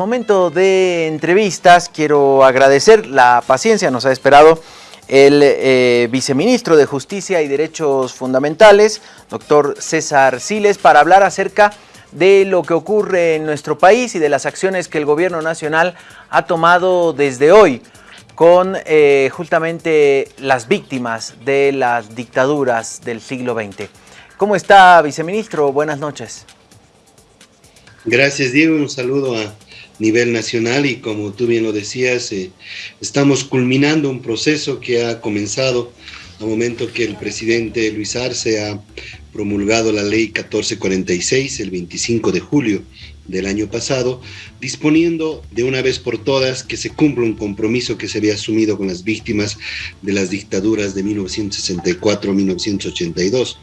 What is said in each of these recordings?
momento de entrevistas, quiero agradecer la paciencia, nos ha esperado el eh, viceministro de Justicia y Derechos Fundamentales, doctor César Siles, para hablar acerca de lo que ocurre en nuestro país y de las acciones que el gobierno nacional ha tomado desde hoy con eh, justamente las víctimas de las dictaduras del siglo XX. ¿Cómo está, viceministro? Buenas noches. Gracias, Diego. Un saludo a nivel nacional y como tú bien lo decías, eh, estamos culminando un proceso que ha comenzado al momento que el presidente Luis Arce ha promulgado la ley 1446 el 25 de julio del año pasado, disponiendo de una vez por todas que se cumpla un compromiso que se había asumido con las víctimas de las dictaduras de 1964-1982,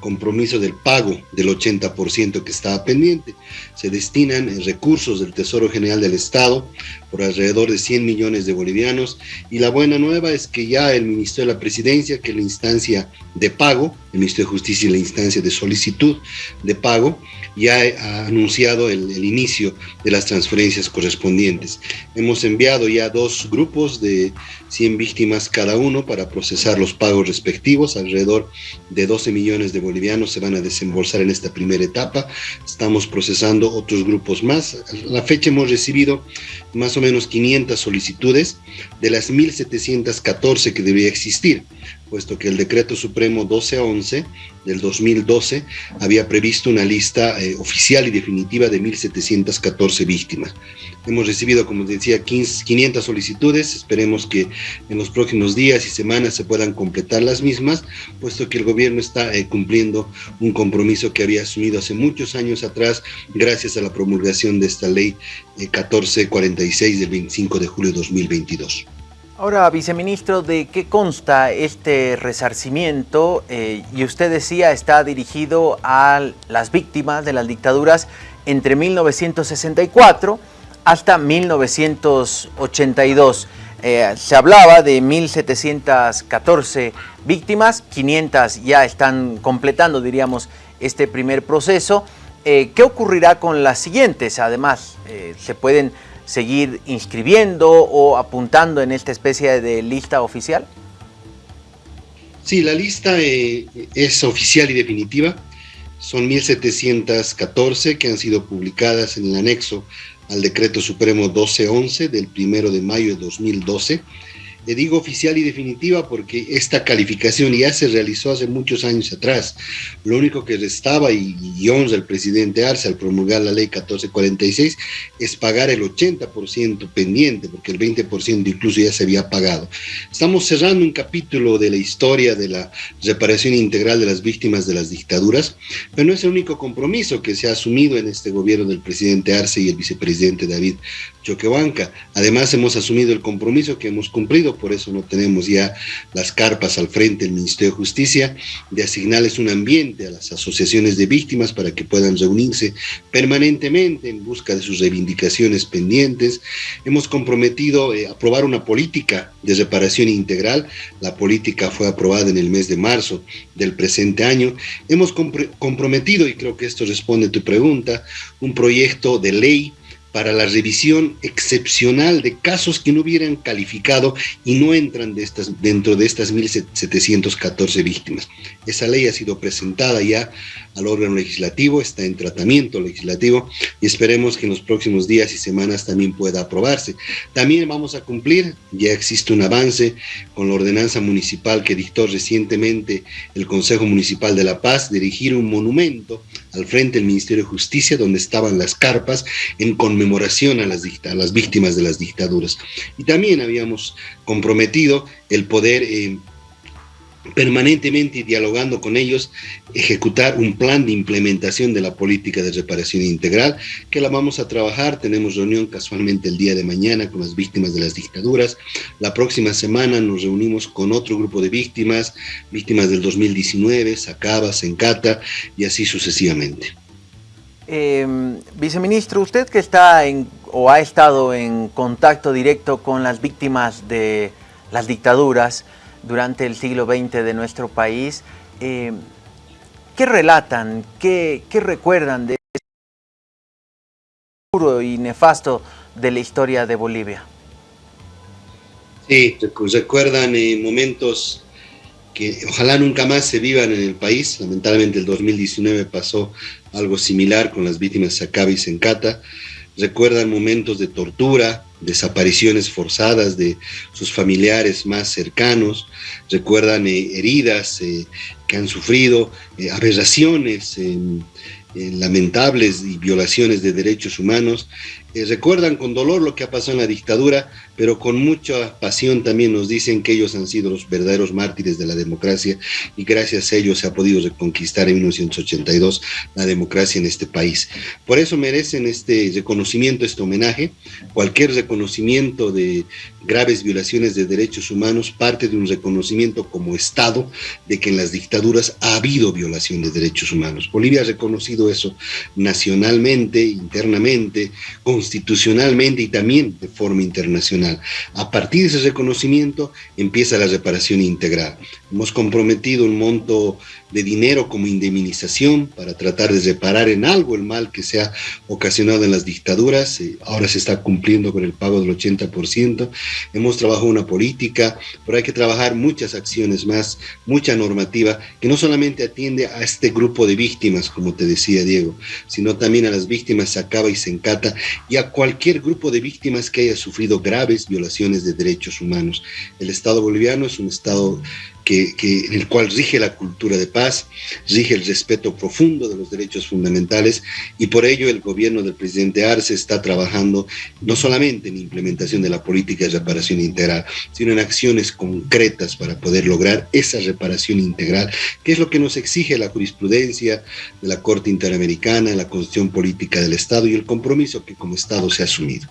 compromiso del pago del 80% que estaba pendiente. Se destinan recursos del Tesoro General del Estado por alrededor de 100 millones de bolivianos y la buena nueva es que ya el Ministerio de la Presidencia, que es la instancia de pago, el Ministerio de Justicia y la instancia de solicitud de pago, ya ha anunciado el, el inicio de las transferencias correspondientes. Hemos enviado ya dos grupos de 100 víctimas cada uno para procesar los pagos respectivos, alrededor de 12 millones de bolivianos se van a desembolsar en esta primera etapa, estamos procesando otros grupos más. A la fecha hemos recibido más o menos 500 solicitudes de las 1.714 que debía existir puesto que el decreto supremo 1211 del 2012 había previsto una lista eh, oficial y definitiva de 1.714 víctimas. Hemos recibido, como decía, 500 solicitudes, esperemos que en los próximos días y semanas se puedan completar las mismas, puesto que el gobierno está eh, cumpliendo un compromiso que había asumido hace muchos años atrás, gracias a la promulgación de esta ley 1446 eh, del 25 de julio de 2022. Ahora, viceministro, ¿de qué consta este resarcimiento? Eh, y usted decía está dirigido a las víctimas de las dictaduras entre 1964 hasta 1982. Eh, se hablaba de 1.714 víctimas, 500 ya están completando, diríamos, este primer proceso. Eh, ¿Qué ocurrirá con las siguientes? Además, ¿se pueden seguir inscribiendo o apuntando en esta especie de lista oficial? Sí, la lista eh, es oficial y definitiva. Son 1.714 que han sido publicadas en el anexo al decreto supremo 1211 del 1 de mayo de 2012 le digo oficial y definitiva porque esta calificación ya se realizó hace muchos años atrás. Lo único que restaba, y, y honra el presidente Arce al promulgar la ley 1446, es pagar el 80% pendiente, porque el 20% incluso ya se había pagado. Estamos cerrando un capítulo de la historia de la reparación integral de las víctimas de las dictaduras, pero no es el único compromiso que se ha asumido en este gobierno del presidente Arce y el vicepresidente David Choquehuanca. Además, hemos asumido el compromiso que hemos cumplido, por eso no tenemos ya las carpas al frente del Ministerio de Justicia, de asignarles un ambiente a las asociaciones de víctimas para que puedan reunirse permanentemente en busca de sus reivindicaciones pendientes. Hemos comprometido eh, aprobar una política de reparación integral. La política fue aprobada en el mes de marzo del presente año. Hemos comprometido, y creo que esto responde a tu pregunta, un proyecto de ley para la revisión excepcional de casos que no hubieran calificado y no entran de estas, dentro de estas 1.714 víctimas. Esa ley ha sido presentada ya al órgano legislativo, está en tratamiento legislativo y esperemos que en los próximos días y semanas también pueda aprobarse. También vamos a cumplir, ya existe un avance con la ordenanza municipal que dictó recientemente el Consejo Municipal de La Paz, dirigir un monumento al frente del Ministerio de Justicia donde estaban las carpas en conmemoración a las, a las víctimas de las dictaduras. Y también habíamos comprometido el poder... Eh, permanentemente dialogando con ellos, ejecutar un plan de implementación de la política de reparación integral, que la vamos a trabajar, tenemos reunión casualmente el día de mañana con las víctimas de las dictaduras, la próxima semana nos reunimos con otro grupo de víctimas, víctimas del 2019, Sacaba, Sencata y así sucesivamente. Em, viceministro, usted que está en, o ha estado en contacto directo con las víctimas de las dictaduras, durante el siglo XX de nuestro país. Eh, ¿Qué relatan, qué, recuerdan de este puro y nefasto de la historia de Bolivia. Sí, recuerdan momentos que ojalá nunca más se vivan en el país. Lamentablemente el 2019 pasó algo similar con las víctimas de Sacaba y Sencata. Recuerdan momentos de tortura, desapariciones forzadas de sus familiares más cercanos. Recuerdan eh, heridas eh, que han sufrido, eh, aberraciones lamentables y violaciones de derechos humanos. Recuerdan con dolor lo que ha pasado en la dictadura, pero con mucha pasión también nos dicen que ellos han sido los verdaderos mártires de la democracia y gracias a ellos se ha podido reconquistar en 1982 la democracia en este país. Por eso merecen este reconocimiento, este homenaje. Cualquier reconocimiento de graves violaciones de derechos humanos parte de un reconocimiento como Estado de que en las dictaduras ha habido violación de derechos humanos. Bolivia ha reconocido eso nacionalmente, internamente, constitucionalmente y también de forma internacional. A partir de ese reconocimiento empieza la reparación integral. Hemos comprometido un monto de dinero como indemnización para tratar de reparar en algo el mal que se ha ocasionado en las dictaduras. Eh, ahora se está cumpliendo con el pago del 80%. Hemos trabajado una política, pero hay que trabajar muchas acciones más, mucha normativa que no solamente atiende a este grupo de víctimas, como te decía Diego, sino también a las víctimas Sacaba y Sencata y a cualquier grupo de víctimas que haya sufrido graves violaciones de derechos humanos. El Estado boliviano es un Estado que, en el cual rige la cultura de paz, rige el respeto profundo de los derechos fundamentales y por ello el gobierno del presidente Arce está trabajando no solamente en implementación de la política de reparación integral, sino en acciones concretas para poder lograr esa reparación integral, que es lo que nos exige la jurisprudencia de la Corte Interamericana, la Constitución Política del Estado y el compromiso que como Estado se ha asumido.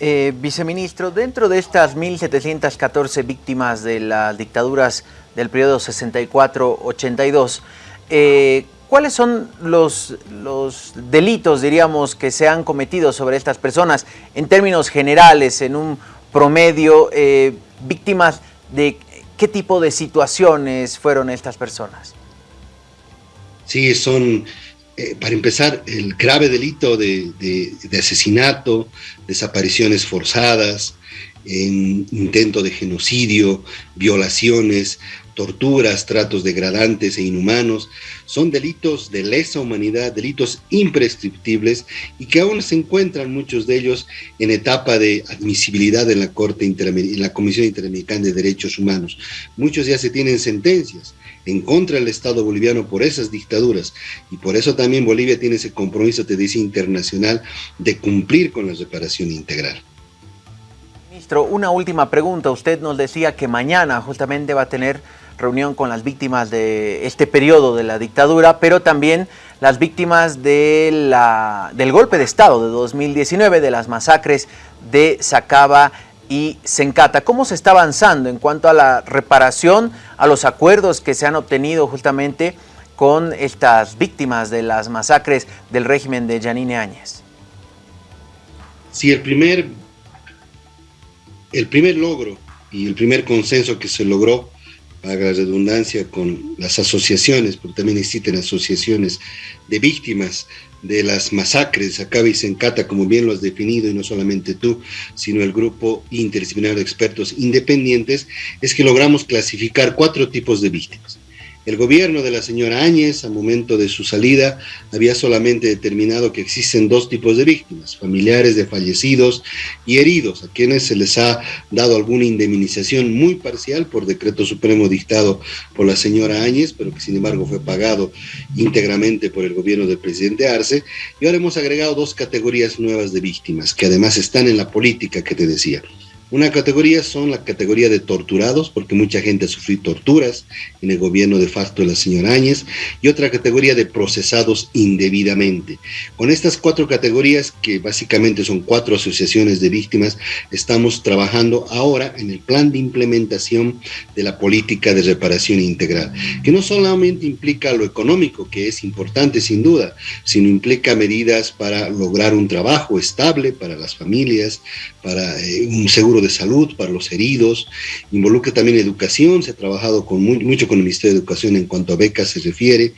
Eh, viceministro, dentro de estas 1.714 víctimas de las dictaduras del periodo 64-82, eh, ¿cuáles son los, los delitos, diríamos, que se han cometido sobre estas personas en términos generales, en un promedio, eh, víctimas de qué tipo de situaciones fueron estas personas? Sí, son eh, para empezar, el grave delito de, asesinato, desapariciones forzadas, intento de genocidio, violaciones, torturas, tratos degradantes e inhumanos, son delitos de lesa humanidad, delitos imprescriptibles y que aún se encuentran muchos de ellos en etapa de admisibilidad en la Corte en la Comisión Interamericana de Derechos Humanos. Muchos ya se tienen sentencias en contra del Estado boliviano por esas dictaduras y por eso también Bolivia tiene ese compromiso, te dice, internacional de cumplir con la reparación integral. Ministro, una última pregunta. Usted nos decía que mañana justamente va a tener reunión con las víctimas de este periodo de la dictadura, pero también las víctimas de la, del golpe de Estado de 2019, de las masacres de Sacaba y Sencata. ¿Cómo se está avanzando en cuanto a la reparación, a los acuerdos que se han obtenido justamente con estas víctimas de las masacres del régimen de Yanine Áñez? Sí, el primer, el primer logro y el primer consenso que se logró, haga la redundancia, con las asociaciones, porque también existen asociaciones de víctimas de las masacres, acá y Sencata, como bien lo has definido, y no solamente tú, sino el grupo interdisciplinario de expertos independientes, es que logramos clasificar cuatro tipos de víctimas. El gobierno de la señora Áñez, al momento de su salida, había solamente determinado que existen dos tipos de víctimas, familiares de fallecidos y heridos, a quienes se les ha dado alguna indemnización muy parcial por decreto supremo dictado por la señora Áñez, pero que sin embargo fue pagado íntegramente por el gobierno del presidente Arce. Y ahora hemos agregado dos categorías nuevas de víctimas, que además están en la política que te decía. Una categoría son la categoría de torturados, porque mucha gente ha sufrido torturas en el gobierno de facto de la señora Áñez, y otra categoría de procesados indebidamente. Con estas cuatro categorías, que básicamente son cuatro asociaciones de víctimas, estamos trabajando ahora en el plan de implementación de la política de reparación integral, que no solamente implica lo económico, que es importante sin duda, sino implica medidas para lograr un trabajo estable para las familias, para eh, un seguro de salud para los heridos, involucra también educación, se ha trabajado con mucho con el Ministerio de Educación en cuanto a becas se refiere,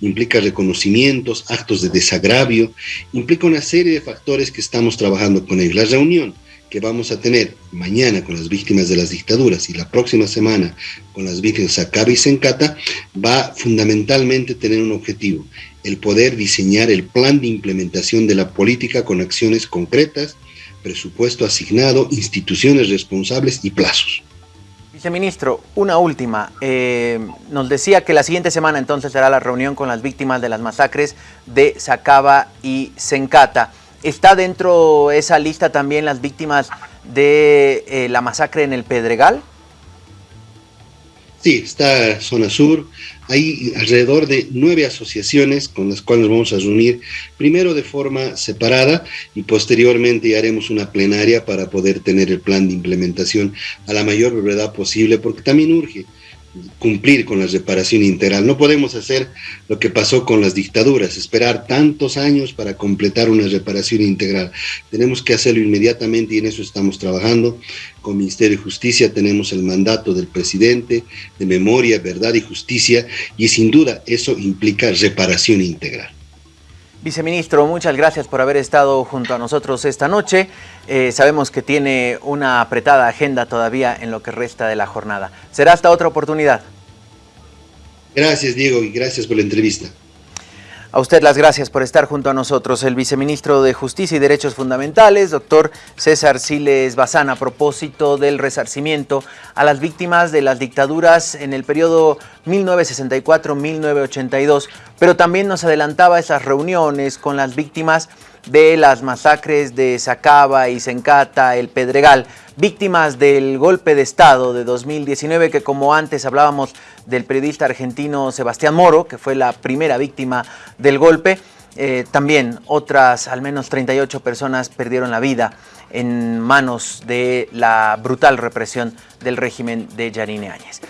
implica reconocimientos, actos de desagravio, implica una serie de factores que estamos trabajando con ellos. La reunión que vamos a tener mañana con las víctimas de las dictaduras y la próxima semana con las víctimas de Sacaba y Sencata va fundamentalmente a tener un objetivo, el poder diseñar el plan de implementación de la política con acciones concretas, presupuesto asignado, instituciones responsables y plazos. Viceministro, una última. Eh, nos decía que la siguiente semana entonces será la reunión con las víctimas de las masacres de Sacaba y Sencata. ¿Está dentro de esa lista también las víctimas de eh, la masacre en el Pedregal? Sí, está Zona Sur. Hay alrededor de nueve asociaciones con las cuales nos vamos a reunir, primero de forma separada y posteriormente haremos una plenaria para poder tener el plan de implementación a la mayor brevedad posible, porque también urge cumplir con la reparación integral. No podemos hacer lo que pasó con las dictaduras, esperar tantos años para completar una reparación integral. Tenemos que hacerlo inmediatamente y en eso estamos trabajando. Con Ministerio de Justicia tenemos el mandato del presidente de memoria, verdad y justicia y sin duda eso implica reparación integral. Viceministro, muchas gracias por haber estado junto a nosotros esta noche. Eh, sabemos que tiene una apretada agenda todavía en lo que resta de la jornada. Será hasta otra oportunidad. Gracias, Diego, y gracias por la entrevista. A usted las gracias por estar junto a nosotros. El viceministro de Justicia y Derechos Fundamentales, doctor César Siles Bazán, a propósito del resarcimiento a las víctimas de las dictaduras en el periodo 1964-1982, pero también nos adelantaba esas reuniones con las víctimas de las masacres de Sacaba y Sencata, el Pedregal, víctimas del golpe de Estado de 2019, que como antes hablábamos del periodista argentino Sebastián Moro, que fue la primera víctima del golpe, eh, también otras, al menos 38 personas perdieron la vida en manos de la brutal represión del régimen de Yarine Áñez.